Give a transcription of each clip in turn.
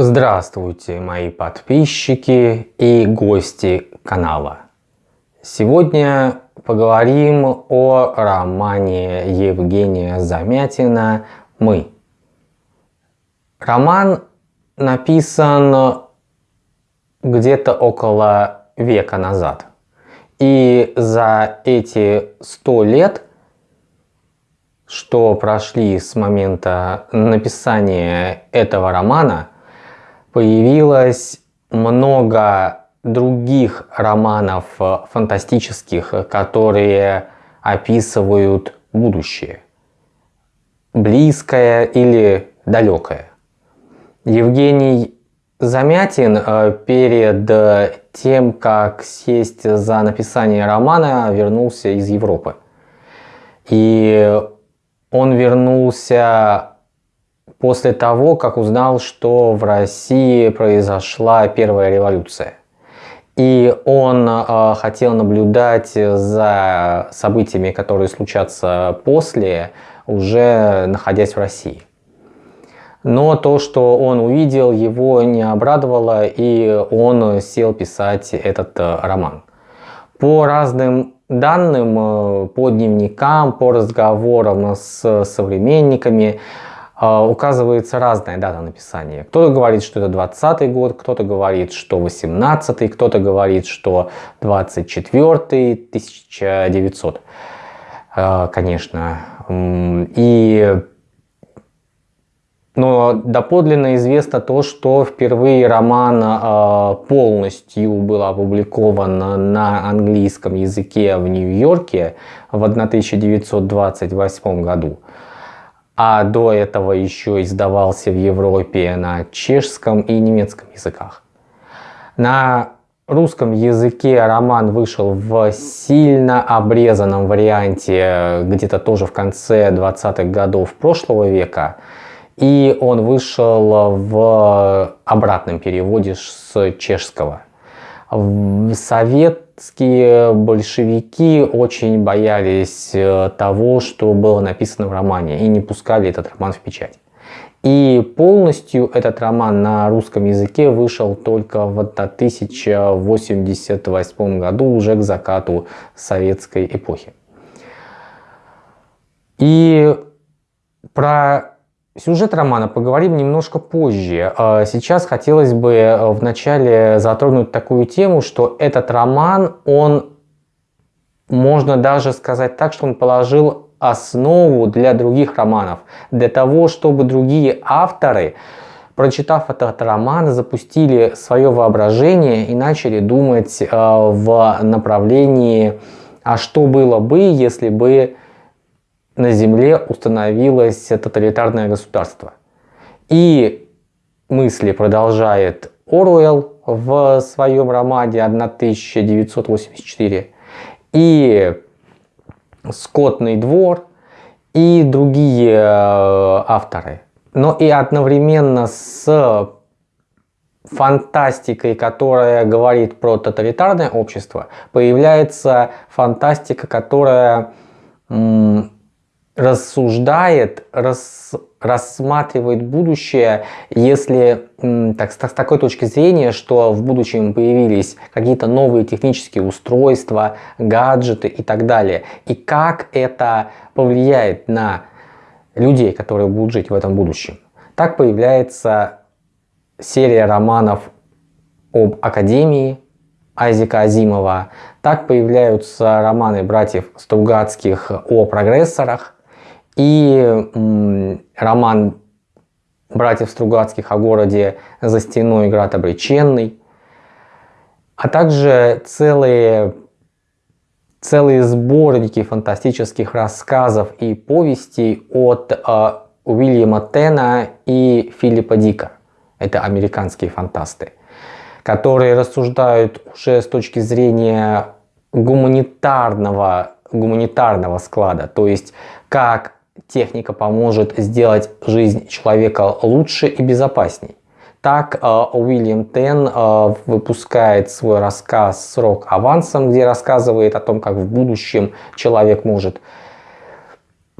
Здравствуйте, мои подписчики и гости канала. Сегодня поговорим о романе Евгения Замятина «Мы». Роман написан где-то около века назад. И за эти сто лет, что прошли с момента написания этого романа, появилось много других романов фантастических, которые описывают будущее. Близкое или далекое. Евгений Замятин э, перед тем, как сесть за написание романа, вернулся из Европы. И он вернулся после того, как узнал, что в России произошла первая революция. И он э, хотел наблюдать за событиями, которые случатся после, уже находясь в России. Но то, что он увидел, его не обрадовало, и он сел писать этот э, роман. По разным данным, э, по дневникам, по разговорам с современниками, указывается разная дата написания. Кто-то говорит, что это 20 год, кто-то говорит, что 18 кто-то говорит, что 24 1900, а, конечно. И но доподлинно известно то, что впервые роман э, полностью был опубликован на английском языке в Нью-Йорке в 1928 году а до этого еще издавался в Европе на чешском и немецком языках. На русском языке роман вышел в сильно обрезанном варианте где-то тоже в конце 20-х годов прошлого века. И он вышел в обратном переводе с чешского. Совет советские большевики очень боялись э, того, что было написано в романе, и не пускали этот роман в печать. И полностью этот роман на русском языке вышел только в 1088 году, уже к закату советской эпохи. И про Сюжет романа поговорим немножко позже. А сейчас хотелось бы э, вначале затронуть такую тему, что этот роман, он, можно даже сказать так, что он положил основу для других романов. Для того, чтобы другие авторы, прочитав этот роман, запустили свое воображение и начали думать э, в направлении, а что было бы, если бы на Земле установилось тоталитарное государство. И мысли продолжает Оруэлл в своем романе 1984, и Скотный двор, и другие э, авторы. Но и одновременно с фантастикой, которая говорит про тоталитарное общество, появляется фантастика, которая рассуждает, рас, рассматривает будущее, если так, с, такой точки зрения, что в будущем появились какие-то новые технические устройства, гаджеты и так далее. И как это повлияет на людей, которые будут жить в этом будущем. Так появляется серия романов об Академии Айзека Азимова. Так появляются романы братьев Стругацких о прогрессорах. И роман братьев Стругацких о городе за стеной град обреченный, а также целые, целые сборники фантастических рассказов и повестей от э, Уильяма Тена и Филиппа Дика. Это американские фантасты, которые рассуждают уже с точки зрения гуманитарного, гуманитарного склада, то есть как техника поможет сделать жизнь человека лучше и безопасней. Так э, Уильям Тен э, выпускает свой рассказ «Срок авансом», где рассказывает о том, как в будущем человек может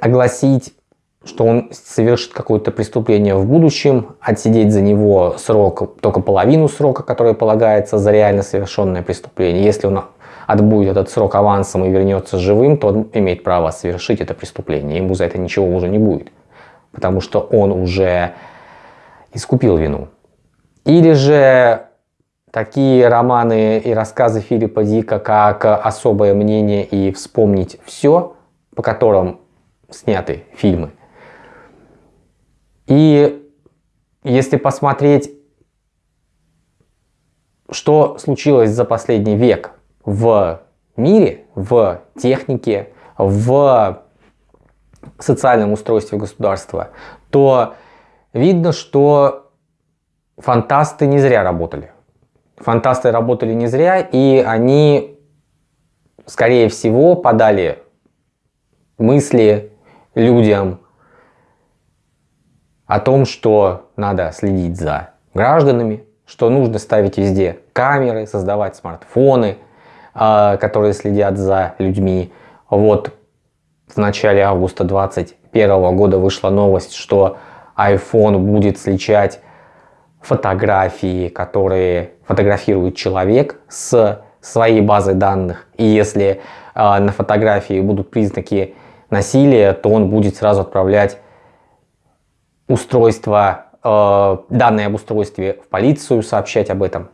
огласить что он совершит какое-то преступление в будущем, отсидеть за него срок, только половину срока, который полагается за реально совершенное преступление. Если он отбудет этот срок авансом и вернется живым, то он имеет право совершить это преступление. Ему за это ничего уже не будет, потому что он уже искупил вину. Или же такие романы и рассказы Филиппа Дика, как «Особое мнение» и «Вспомнить все», по которым сняты фильмы. И если посмотреть, что случилось за последний век в мире, в технике, в социальном устройстве государства, то видно, что фантасты не зря работали. Фантасты работали не зря, и они, скорее всего, подали мысли людям о том, что надо следить за гражданами, что нужно ставить везде камеры, создавать смартфоны, которые следят за людьми. Вот в начале августа 2021 года вышла новость, что iPhone будет сличать фотографии, которые фотографирует человек с своей базой данных. И если э, на фотографии будут признаки насилия, то он будет сразу отправлять устройство, э, данные об устройстве в полицию, сообщать об этом.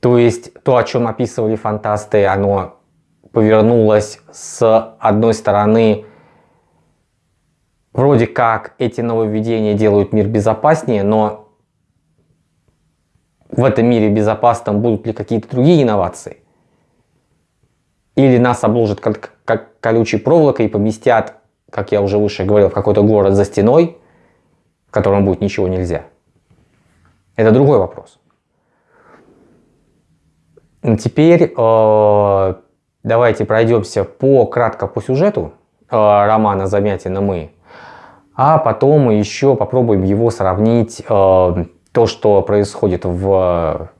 То есть то, о чем описывали фантасты, оно повернулось с одной стороны, вроде как эти нововведения делают мир безопаснее, но в этом мире безопасном будут ли какие-то другие инновации? Или нас обложат как, как колючей проволокой и поместят, как я уже выше говорил, в какой-то город за стеной, в котором будет ничего нельзя? Это другой вопрос. Теперь э, давайте пройдемся по кратко по сюжету э, романа Замятина «Мы», а потом еще попробуем его сравнить э, то, что происходит в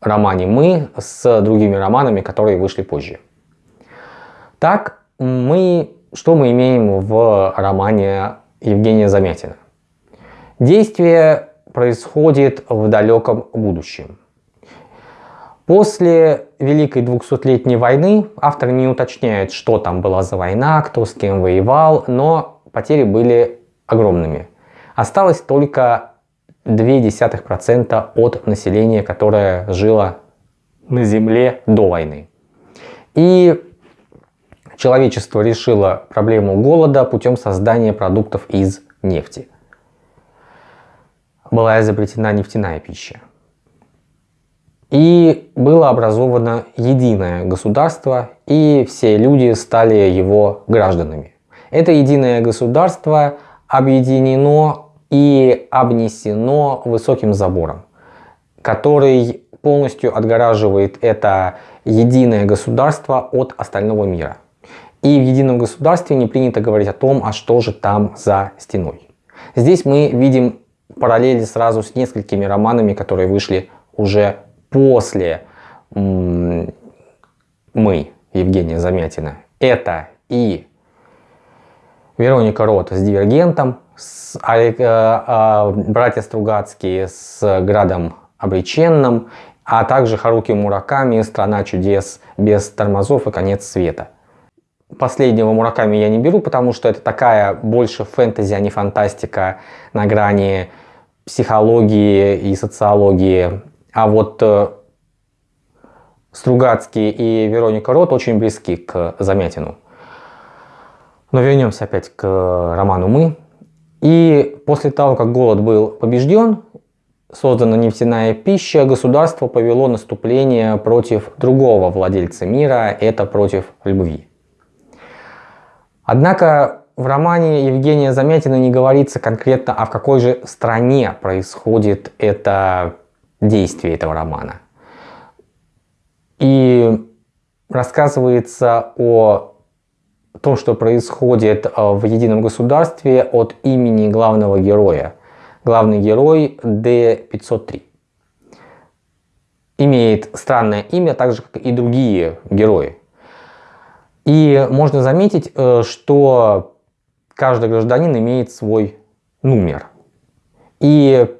романе «Мы» с другими романами, которые вышли позже. Так, мы, что мы имеем в романе Евгения Замятина? Действие происходит в далеком будущем. После Великой 200-летней войны автор не уточняет, что там была за война, кто с кем воевал, но потери были огромными. Осталось только 0,2% от населения, которое жило на Земле до войны. И человечество решило проблему голода путем создания продуктов из нефти. Была изобретена нефтяная пища. И было образовано единое государство, и все люди стали его гражданами. Это единое государство объединено и обнесено высоким забором, который полностью отгораживает это единое государство от остального мира. И в едином государстве не принято говорить о том, а что же там за стеной. Здесь мы видим параллели сразу с несколькими романами, которые вышли уже после «Мы» Евгения Замятина. Это и Вероника Рот с «Дивергентом», с, а, а, братья Стругацкие с Градом Обреченным, а также Харуки Мураками «Страна чудес без тормозов и конец света». Последнего Мураками я не беру, потому что это такая больше фэнтези, а не фантастика на грани психологии и социологии. А вот э, Стругацкий и Вероника Рот очень близки к Замятину. Но вернемся опять к роману «Мы». И после того, как голод был побежден, создана нефтяная пища, государство повело наступление против другого владельца мира, это против любви. Однако в романе Евгения Замятина не говорится конкретно, а в какой же стране происходит это действие этого романа. И рассказывается о то, что происходит э, в едином государстве от имени главного героя. Главный герой D503. Имеет странное имя, так же как и другие герои. И можно заметить, э, что каждый гражданин имеет свой номер. И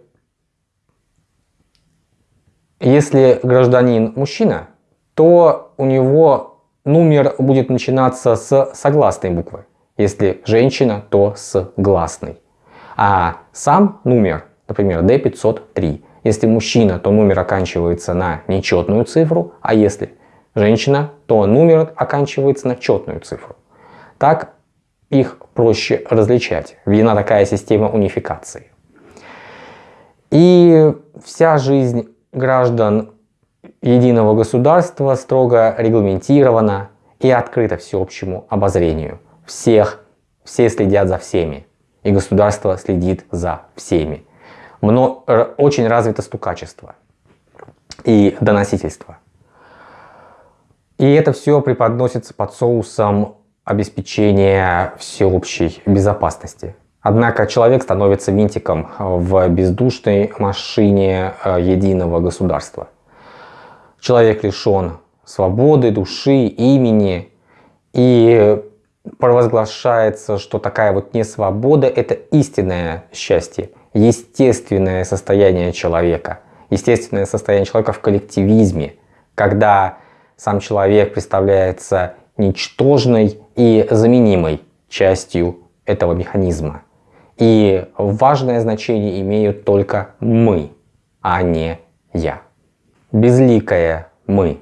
если гражданин мужчина, то у него номер будет начинаться с согласной буквы. Если женщина, то с гласной. А сам номер, например, D503. Если мужчина, то номер оканчивается на нечетную цифру, а если женщина, то номер оканчивается на четную цифру. Так их проще различать. Введена такая система унификации. И вся жизнь граждан единого государства строго регламентирована и открыта всеобщему обозрению. Всех, все следят за всеми, и государство следит за всеми. Мно, очень развито стукачество и доносительство. И это все преподносится под соусом обеспечения всеобщей безопасности. Однако человек становится винтиком в бездушной машине э, единого государства. Человек лишен свободы, души, имени. И провозглашается, что такая вот несвобода – это истинное счастье, естественное состояние человека. Естественное состояние человека в коллективизме, когда сам человек представляется ничтожной и заменимой частью этого механизма. И важное значение имеют только мы, а не я. Безликое мы.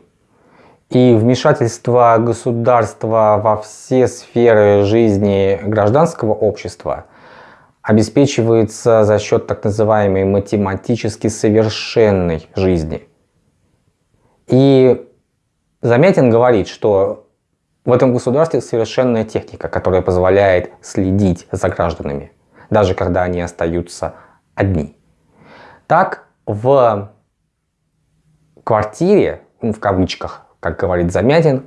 И вмешательство государства во все сферы жизни гражданского общества обеспечивается за счет так называемой математически совершенной жизни. И Замятин говорит, что в этом государстве совершенная техника, которая позволяет следить за гражданами, даже когда они остаются одни. Так в квартире, ну, в кавычках, как говорит Замятин,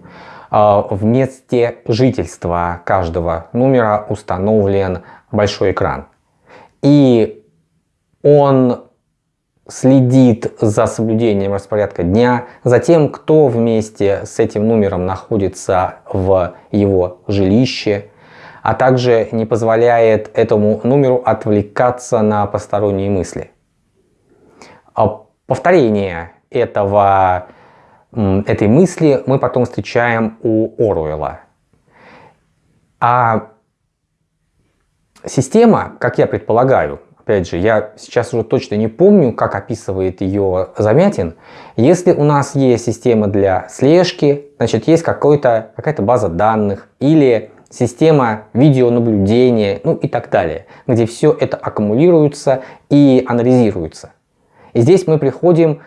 а, в месте жительства каждого номера установлен большой экран. И он следит за соблюдением распорядка дня, за тем, кто вместе с этим номером находится в его жилище, а также не позволяет этому номеру отвлекаться на посторонние мысли. А повторение этого, этой мысли мы потом встречаем у Оруэлла. А система, как я предполагаю, опять же, я сейчас уже точно не помню, как описывает ее Замятин. Если у нас есть система для слежки, значит есть какая-то база данных или система видеонаблюдения, ну и так далее, где все это аккумулируется и анализируется. И здесь мы приходим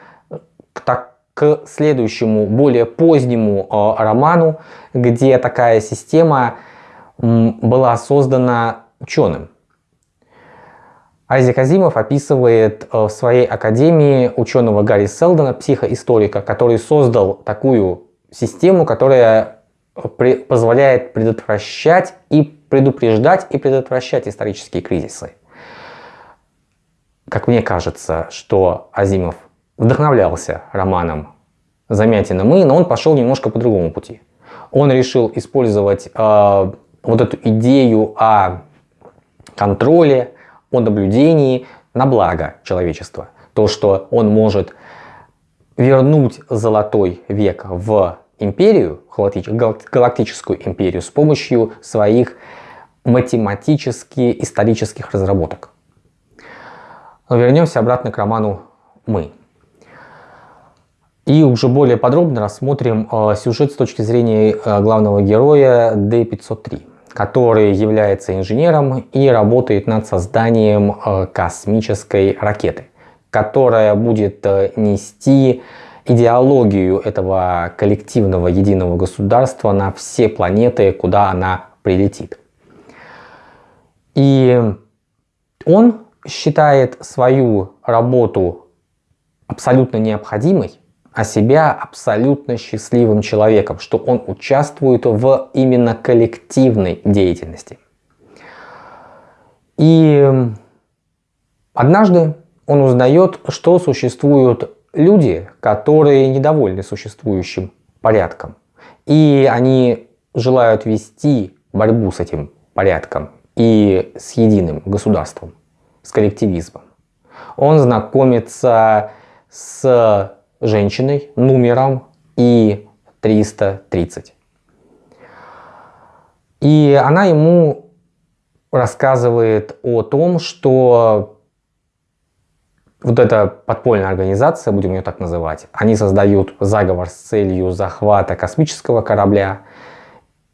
к, так, к следующему, более позднему э, роману, где такая система была создана ученым. Айзек Азимов описывает э, в своей академии ученого Гарри Селдона, психоисторика, который создал такую систему, которая при, позволяет предотвращать и предупреждать и предотвращать исторические кризисы. Как мне кажется, что Азимов вдохновлялся романом Замятина «Мы», но он пошел немножко по другому пути. Он решил использовать э, вот эту идею о контроле, о наблюдении на благо человечества. То, что он может вернуть золотой век в империю, галактическую империю, с помощью своих математически исторических разработок. Но вернемся обратно к роману «Мы». И уже более подробно рассмотрим э, сюжет с точки зрения э, главного героя D503 который является инженером и работает над созданием э, космической ракеты, которая будет э, нести идеологию этого коллективного единого государства на все планеты, куда она прилетит. И он считает свою работу абсолютно необходимой, а себя абсолютно счастливым человеком, что он участвует в именно коллективной деятельности. И однажды он узнает, что существуют люди, которые недовольны существующим порядком. И они желают вести борьбу с этим порядком. и с единым государством, с коллективизмом. Он знакомится с женщиной номером и 330. И она ему рассказывает о том, что вот эта подпольная организация, будем ее так называть, они создают заговор с целью захвата космического корабля,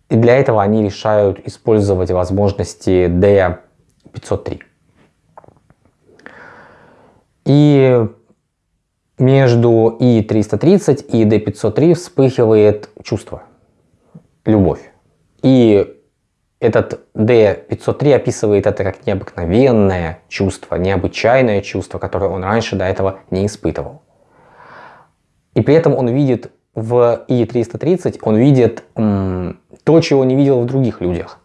и для этого они решают использовать возможности D503. И между И-330 и D503 вспыхивает чувство, любовь. И этот D503 описывает это как необыкновенное чувство, необычайное чувство, которое он раньше до этого не испытывал. И при этом он видит в И330, он видит то, чего не видел в других людях.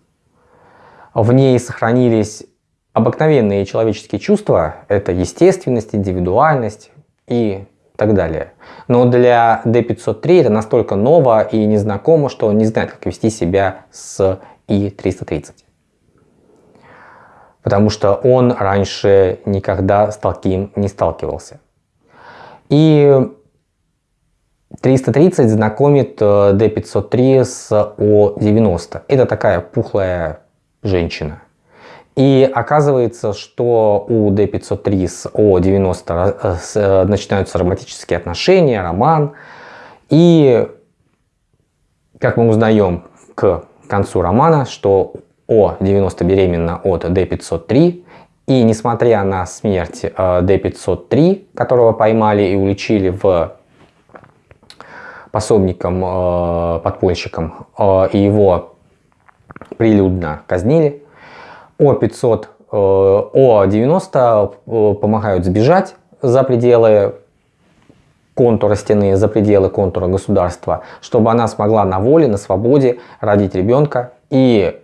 В ней сохранились обыкновенные человеческие чувства, это естественность, индивидуальность и так далее. Но для D503 это настолько ново и незнакомо, что он не знает, как вести себя с и 330. Потому что он раньше никогда с таким не сталкивался. И 330 знакомит D503 э, с О90. Это такая пухлая женщина. И оказывается, что у D503 с О90 э, э, начинаются романтические отношения, роман. И, как мы узнаем к к концу романа, что О-90 беременна от Д-503, и несмотря на смерть э, Д-503, которого поймали и уличили в пособником, э, подпольщиком, э, и его прилюдно казнили, О-500, О-90 помогают сбежать за пределы контура стены, за пределы контура государства, чтобы она смогла на воле, на свободе родить ребенка и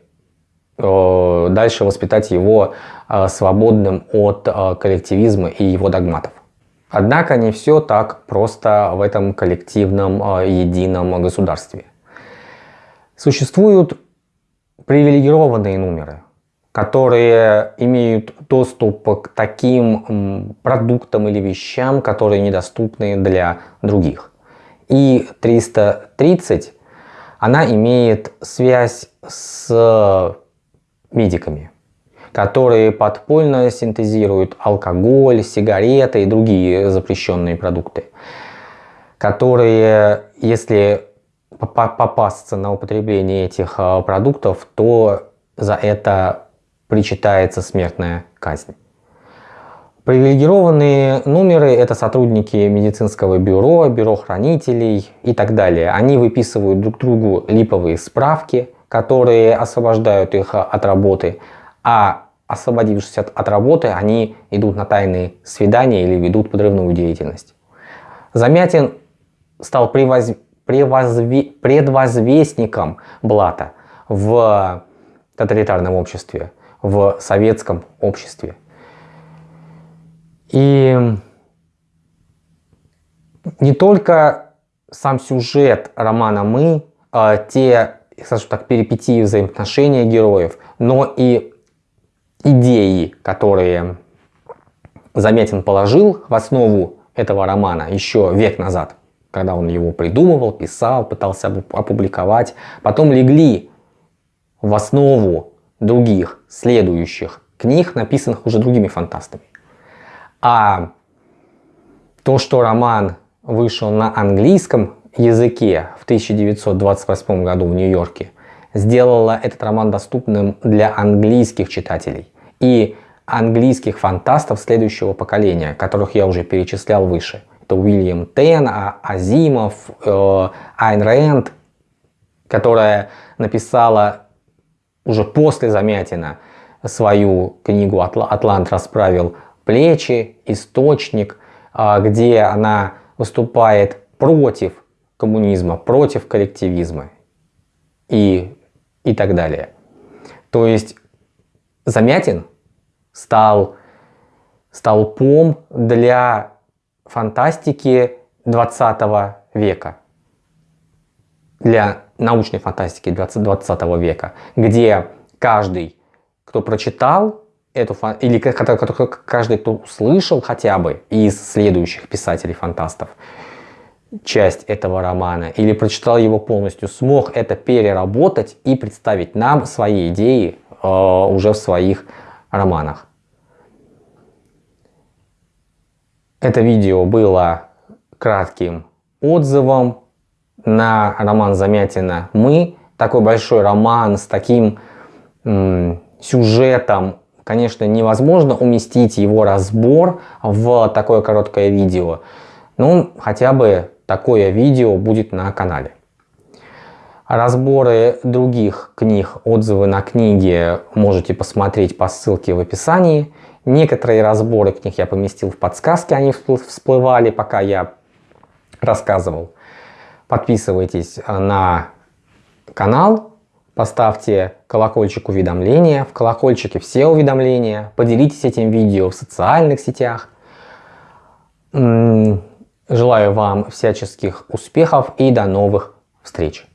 э, дальше воспитать его э, свободным от э, коллективизма и его догматов. Однако не все так просто в этом коллективном э, едином государстве. Существуют привилегированные номеры, которые имеют доступ к таким продуктам или вещам, которые недоступны для других. И 330, она имеет связь с медиками, которые подпольно синтезируют алкоголь, сигареты и другие запрещенные продукты, которые, если попасться на употребление этих а, продуктов, то за это причитается смертная казнь. Привилегированные номеры – это сотрудники медицинского бюро, бюро хранителей и так далее. Они выписывают друг другу липовые справки, которые освобождают их от работы, а освободившись от, от работы, они идут на тайные свидания или ведут подрывную деятельность. Замятин стал превоз... Превозве... предвозвестником Блата в тоталитарном обществе в советском обществе. И не только сам сюжет романа «Мы», а те, скажем так, перипетии взаимоотношения героев, но и идеи, которые Замятин положил в основу этого романа еще век назад, когда он его придумывал, писал, пытался опубликовать, потом легли в основу других следующих книг, написанных уже другими фантастами. А то, что роман вышел на английском языке в 1928 году в Нью-Йорке, сделало этот роман доступным для английских читателей и английских фантастов следующего поколения, которых я уже перечислял выше. Это Уильям Тен, а Азимов, э, Айн Рэнд, которая написала уже после Замятина свою книгу «Атлант расправил плечи», «Источник», а, где она выступает против коммунизма, против коллективизма и, и так далее. То есть Замятин стал столпом для фантастики 20 века, для научной фантастики 20, 20 века, где каждый, кто прочитал эту или каждый, кто услышал хотя бы из следующих писателей-фантастов часть этого романа или прочитал его полностью, смог это переработать и представить нам свои идеи э, уже в своих романах. Это видео было кратким отзывом на роман Замятина «Мы». Такой большой роман с таким сюжетом, конечно, невозможно уместить его разбор в такое короткое видео. Ну, хотя бы такое видео будет на канале. Разборы других книг, отзывы на книги можете посмотреть по ссылке в описании. Некоторые разборы книг я поместил в подсказки, они всплывали, пока я рассказывал. Подписывайтесь на канал, поставьте колокольчик уведомления, в колокольчике все уведомления, поделитесь этим видео в социальных сетях. Желаю вам всяческих успехов и до новых встреч!